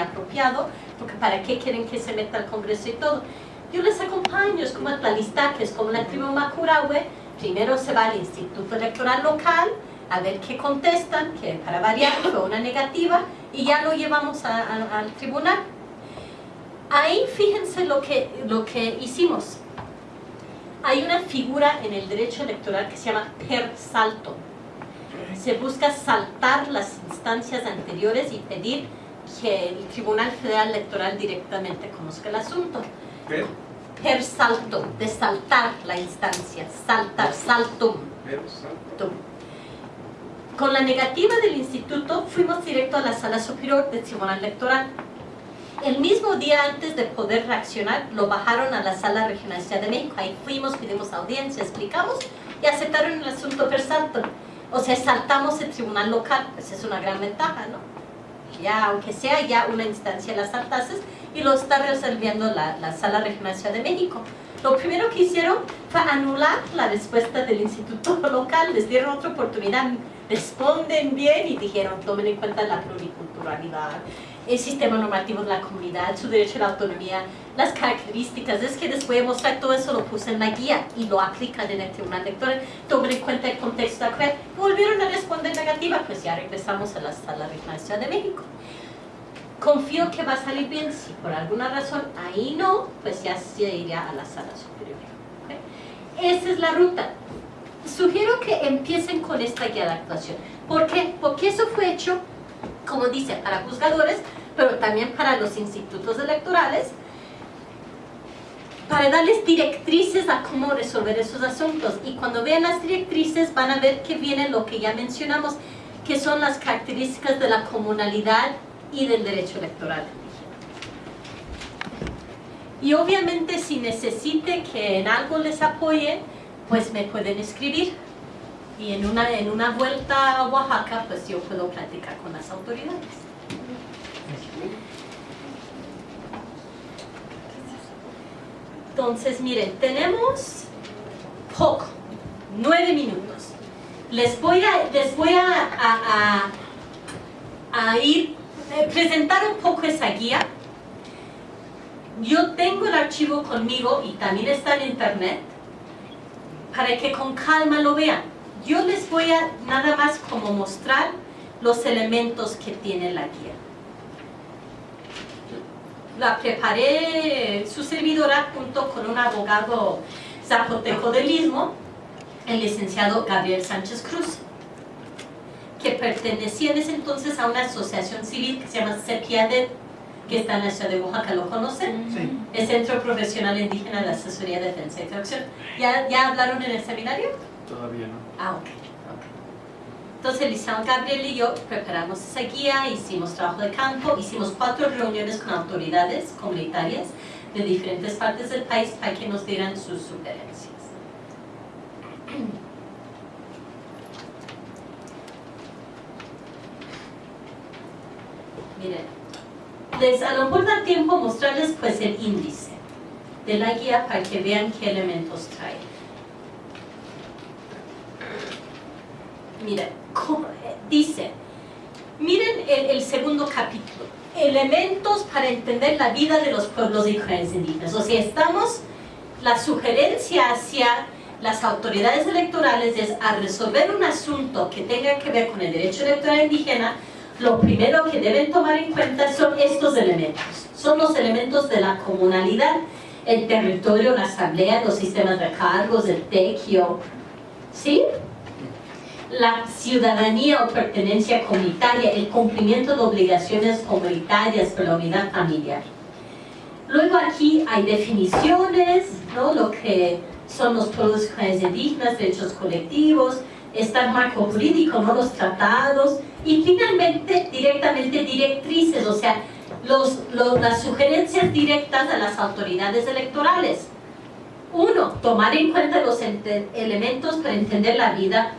apropiado, porque para qué quieren que se meta al Congreso y todo. Yo les acompaño, es como que es como la tribu Macurahue, primero se va al Instituto Electoral Local, a ver qué contestan, que para variar fue una negativa, y ya lo llevamos al tribunal. Ahí fíjense lo que, lo que hicimos. Hay una figura en el derecho electoral que se llama per salto. Se busca saltar las instancias anteriores y pedir que el Tribunal Federal Electoral directamente conozca el asunto. Per, Per salto, de saltar la instancia, saltar, saltum. per salto. Con la negativa del instituto fuimos directo a la sala superior del Tribunal Electoral. El mismo día antes de poder reaccionar, lo bajaron a la sala regional de Ciudad de México. Ahí fuimos, pedimos audiencia, explicamos y aceptaron el asunto per salto. O sea, saltamos el tribunal local, pues es una gran ventaja, ¿no? Ya, aunque sea ya una instancia las saltases y lo está resolviendo la, la sala regional de Ciudad de México. Lo primero que hicieron fue anular la respuesta del instituto local, les dieron otra oportunidad, responden bien y dijeron, tomen en cuenta la pluriculturalidad, el sistema normativo de la comunidad, su derecho a la autonomía, las características, es que les voy a mostrar todo eso, lo puse en la guía y lo aplican en el tribunal electoral, tomen en cuenta el contexto actual, volvieron a responder negativa, pues ya regresamos a la sala de Ciudad de México. Confío que va a salir bien, si por alguna razón ahí no, pues ya se iría a la sala superior. Esa es la ruta. Sugiero que empiecen con esta guía de actuación. ¿Por qué? Porque eso fue hecho como dice, para juzgadores, pero también para los institutos electorales, para darles directrices a cómo resolver esos asuntos. Y cuando vean las directrices van a ver que viene lo que ya mencionamos, que son las características de la comunalidad y del derecho electoral. Y obviamente si necesite que en algo les apoye, pues me pueden escribir y en una, en una vuelta a Oaxaca, pues yo puedo platicar con las autoridades. Entonces, miren, tenemos poco, nueve minutos. Les voy a, les voy a, a, a, ir, eh, presentar un poco esa guía. Yo tengo el archivo conmigo y también está en internet para que con calma lo vean. Yo les voy a nada más como mostrar los elementos que tiene la guía. La preparé su servidora junto con un abogado zapoteco del Istmo, el licenciado Gabriel Sánchez Cruz, que pertenecía en ese entonces a una asociación civil que se llama CEPIADED, que está en la ciudad de Oaxaca, ¿lo conocen? Sí. El Centro Profesional Indígena de Asesoría, Defensa y Traducción. ¿Ya, ¿Ya hablaron en el seminario? Todavía no. Ah, ok. Entonces, Licenciado Gabriel y yo preparamos esa guía, hicimos trabajo de campo, hicimos cuatro reuniones con autoridades comunitarias de diferentes partes del país para que nos dieran sus sugerencias. Miren, les a lo mejor da tiempo mostrarles pues el índice de la guía para que vean qué elementos trae. Eh, dice, miren el, segundo capítulo, elementos para entender la vida de los pueblos indígenas. O sea, estamos, la sugerencia hacia las autoridades electorales es a resolver un asunto que tenga que ver con el derecho electoral indígena, lo primero que deben tomar en cuenta son estos elementos. Son los elementos de la comunalidad, el territorio, la asamblea, los sistemas de cargos, el tequio, ¿sí? La ciudadanía o pertenencia comunitaria, el cumplimiento de obligaciones comunitarias por la unidad familiar. Luego aquí hay definiciones, ¿no? lo que son los comunidades indígenas, derechos colectivos, está el marco jurídico, ¿no? los tratados, y finalmente directamente directrices, o sea, los, los- las sugerencias directas a las autoridades electorales. Uno, tomar en cuenta los elementos para entender la vida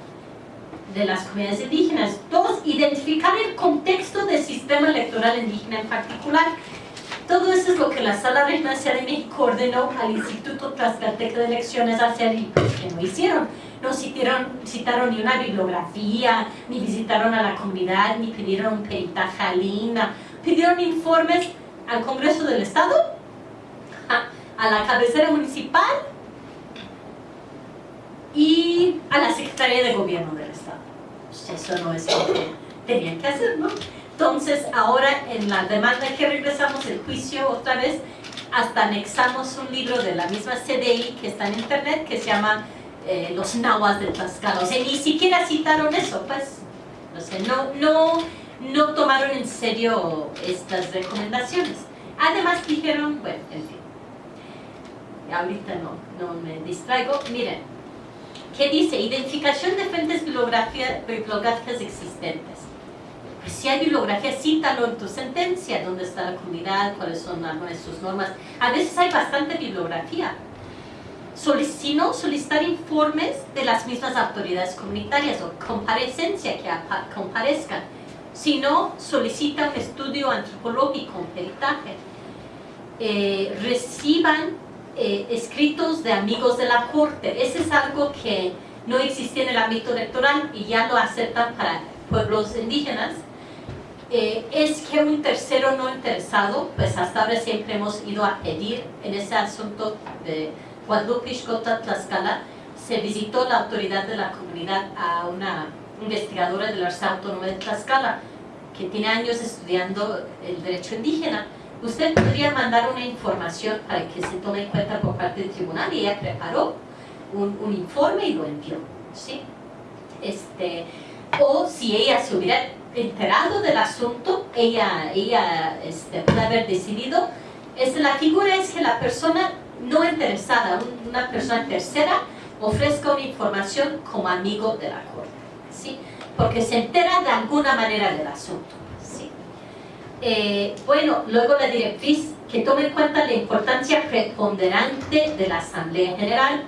de las comunidades indígenas. Dos, identificar el contexto del sistema electoral indígena en particular. Todo eso es lo que la Sala Regional de México ordenó al Instituto Tlaxcalteca de Elecciones hacer y pues, que no hicieron. No citaron, citaron ni una bibliografía, ni visitaron a la comunidad, ni pidieron un peritaje pidieron informes al Congreso del Estado, a, la cabecera municipal y a la Secretaría de Gobierno del Estado. Eso no es lo que tenían que hacer, ¿no? Entonces, ahora en la demanda que regresamos el juicio otra vez, hasta anexamos un libro de la misma CDI que está en internet que se llama eh, Los Nahuas de Tlaxcala. O sea, ni siquiera citaron eso, pues. O sea, no, no, no tomaron en serio estas recomendaciones. Además dijeron, bueno, en fin, ahorita no, no me distraigo. Miren, ¿qué dice? Identificación de fuentes bibliográficas existentes. Pues si hay bibliografía, cítalo en tu sentencia, dónde está la comunidad, cuáles son algunas de sus normas. A veces hay bastante bibliografía. Si no, solicitar informes de las mismas autoridades comunitarias o comparecencia que comparezcan. Si no, solicita un estudio antropológico, un peritaje. Eh, reciban eh, escritos de amigos de la corte. Ese es algo que no existía en el ámbito electoral y ya lo aceptan para pueblos indígenas eh, es que un tercero no interesado, pues hasta ahora siempre hemos ido a pedir en ese asunto de Guadalupe Tlaxcala, se visitó la autoridad de la comunidad a una investigadora de la Universidad Autónoma de Tlaxcala, que tiene años estudiando el derecho indígena. Usted podría mandar una información para que se tome en cuenta por parte del tribunal y ella preparó un, informe y lo envió. ¿sí? Este, o si ella se hubiera enterado del asunto, ella, ella este, puede haber decidido, es, la figura es que la persona no interesada, una persona tercera, ofrezca una información como amigo de la corte, ¿sí? porque se entera de alguna manera del asunto. Eh, bueno, luego la directriz que tome en cuenta la importancia preponderante de la Asamblea General.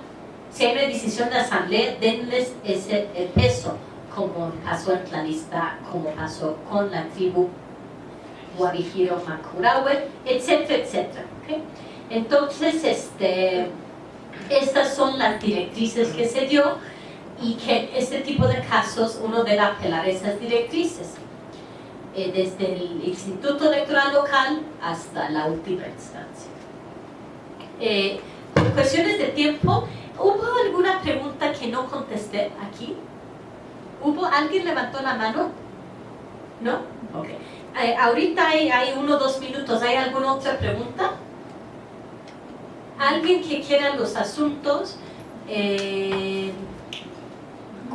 Si hay una decisión de Asamblea, denles ese peso como pasó en Tlalista, como pasó con la tribu Guavijiro Macurawe, etcétera, etcétera. Entonces, este, estas son las directrices que se dio y que este tipo de casos uno debe apelar a esas directrices, eh, desde el Instituto Electoral Local hasta la última instancia. Eh, por cuestiones de tiempo, ¿hubo alguna pregunta que no contesté aquí? ¿Hubo alguien levantó la mano? ¿No? Ok. Eh, ahorita hay, hay uno o dos minutos. ¿Hay alguna otra pregunta? ¿Alguien que quiera los asuntos? Eh,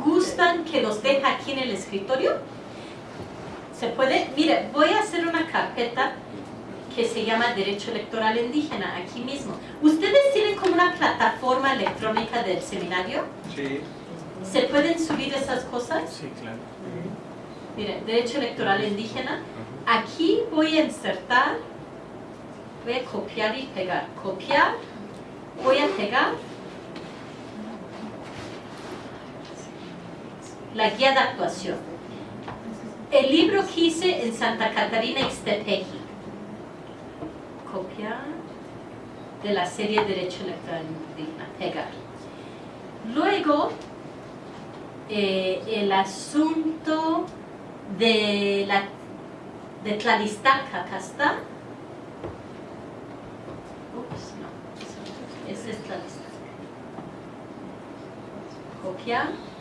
¿Gustan que los deje aquí en el escritorio? ¿Se puede? Mire, voy a hacer una carpeta que se llama Derecho Electoral Indígena, aquí mismo. ¿Ustedes tienen como una plataforma electrónica del seminario? Sí. ¿Se pueden subir esas cosas? Sí, claro. Mire, derecho electoral indígena. Aquí voy a insertar, voy a copiar y pegar. Copiar, voy a pegar la guía de actuación. El libro que hice en Santa Catarina Ixtepeji. Copiar de la serie Derecho Indígena. Pegar. Luego eh, el asunto de la de Tlalistaca, acá está. Ups, no, ese es Tlalistaca. Copiar.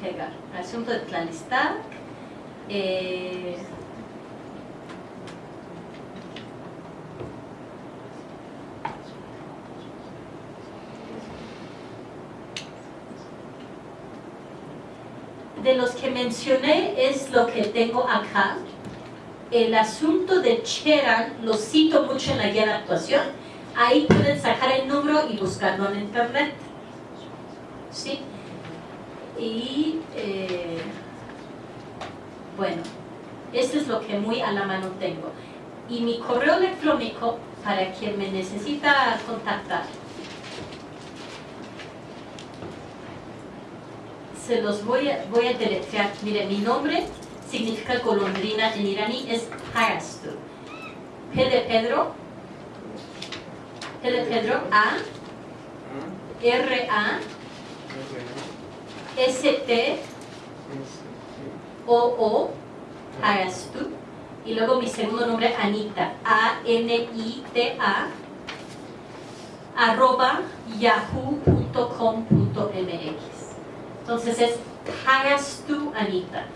Pegar. Asunto de Tlalistac. Eh, de los que mencioné es lo que tengo acá. El asunto de Cheran lo cito mucho en la guía de actuación. Ahí pueden sacar el número y buscarlo en internet. Y eh, bueno, esto es lo que muy a la mano tengo. Y mi correo electrónico para quien me necesita contactar se los voy a, voy a deletrear. Mire, mi nombre significa golondrina en iraní, es Hayastu. P de Pedro, P de Pedro, A, R, A, S, T, O, O, Hagastu. Y luego mi segundo nombre, Anita, A-N-I-T-A, arroba yahoo.com.mx. Entonces es Hagastu Anita,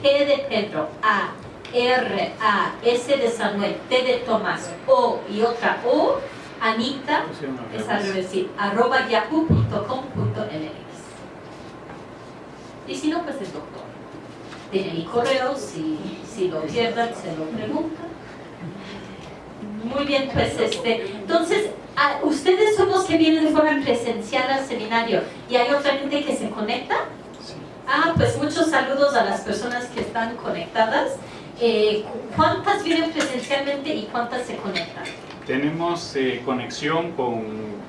P de Pedro, A, R, A, S de Samuel, T de Tomás, O y otra O, Anita, es al sí, arroba yahoo.com.mx. Y si no, pues el doctor. Tiene mi correo, si, si lo pierdan, se lo preguntan. Muy bien, pues este, entonces, ah, ustedes son los que vienen de forma presencial al seminario y hay otra gente que se conecta. Ah, pues muchos saludos a las personas que están conectadas. Eh, ¿Cuántas vienen presencialmente y cuántas se conectan? Tenemos eh, conexión con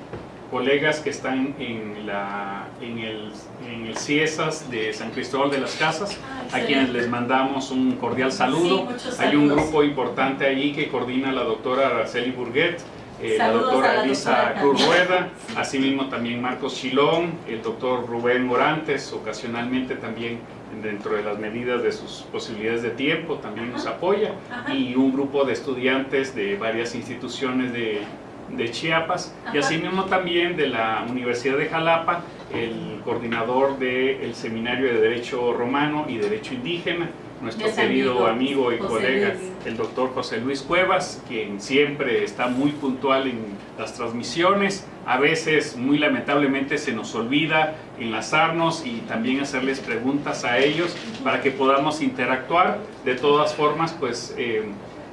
colegas que están en, la, en, el, en el CIESAS de San Cristóbal de las Casas, a quienes les mandamos un cordial Sí, saludo. muchos Hay un grupo importante allí que coordina la doctora Araceli Burguet, eh, la doctora Elisa Cruz. Rueda, asimismo también Marcos Chilón, el doctor Rubén Morantes, ocasionalmente también dentro de las medidas de sus posibilidades de tiempo también nos Ajá. apoya Ajá. y un grupo de estudiantes de varias instituciones de, de Chiapas y Ajá. asimismo también de la Universidad de Jalapa, el coordinador del Seminario de Derecho Romano y Derecho Indígena, nuestro querido amigo y José colega, Luis. el doctor José Luis Cuevas, quien siempre está muy puntual en las transmisiones, a veces muy lamentablemente se nos olvida enlazarnos y también hacerles preguntas a ellos para que podamos interactuar. De todas formas, pues eh,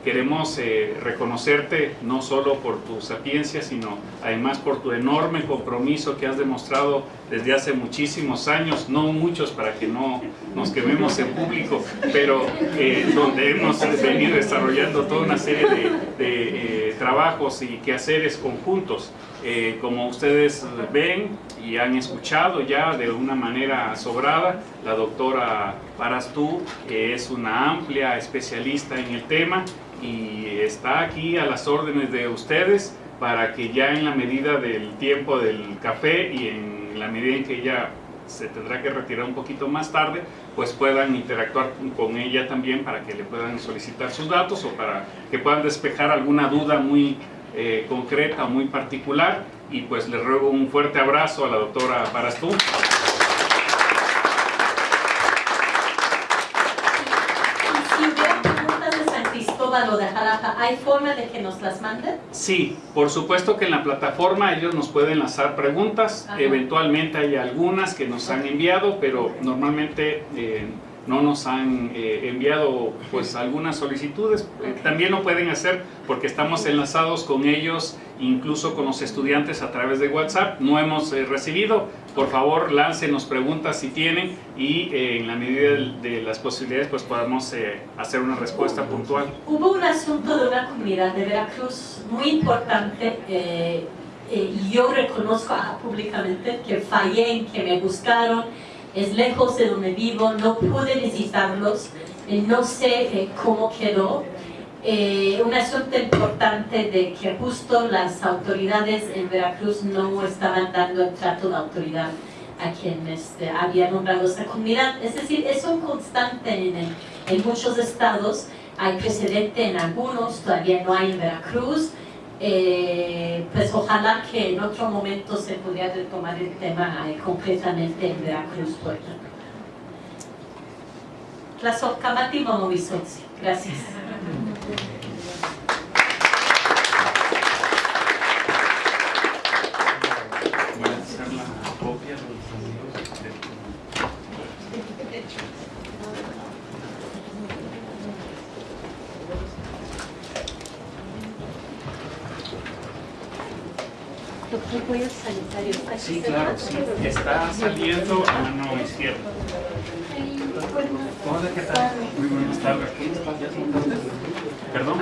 queremos eh, reconocerte no solo por tu sapiencia, sino además por tu enorme compromiso que has demostrado desde hace muchísimos años, no muchos para que no nos quememos en público, pero eh, donde hemos venido desarrollando toda una serie de, de, eh, trabajos y quehaceres conjuntos. Eh, como ustedes ven y han escuchado ya de una manera sobrada, la doctora Parastú, que es una amplia especialista en el tema y está aquí a las órdenes de ustedes para que ya en la medida del tiempo del café y en la medida en que ella se tendrá que retirar un poquito más tarde, pues puedan interactuar con ella también para que le puedan solicitar sus datos o para que puedan despejar alguna duda muy eh, concreta, muy particular. Y pues le ruego un fuerte abrazo a la doctora Parastú. Y si hubiera preguntas de San Cristóbal o de Jalapa, ¿hay forma de que nos las manden? Sí, por supuesto que en la plataforma ellos nos pueden lanzar preguntas, Ajá. eventualmente hay algunas que nos han enviado, pero normalmente eh, no nos han eh, enviado pues algunas solicitudes. Eh, también lo pueden hacer porque estamos enlazados con ellos, incluso con los estudiantes a través de WhatsApp. No hemos eh, recibido, por favor láncenos preguntas si tienen y eh, en la medida de, de las posibilidades pues podamos eh, hacer una respuesta puntual. Hubo un asunto de una comunidad de Veracruz muy importante eh, eh, y yo reconozco ah, públicamente que fallé en que me buscaron, es lejos de donde vivo, no pude visitarlos, eh, no sé eh, cómo quedó. Eh, un asunto importante de que justo las autoridades en Veracruz no estaban dando el trato de autoridad a quien este, había nombrado esa comunidad. Es decir, es un constante en, en muchos estados, hay precedente en algunos, todavía no hay en Veracruz. Eh, pues ojalá que en otro momento se pudiera retomar el tema eh, concretamente en Veracruz. Tlazohcamati Momovisotzi. Gracias. Voy a hacer la copia de los amigos de tu- Doctor, voy al sanitario. ¿Está aquí Sí, claro, sí. Está saliendo a mano izquierda. Hola, ¿qué tal? Muy buenas tardes. ¿Perdón?